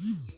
Mm-hmm.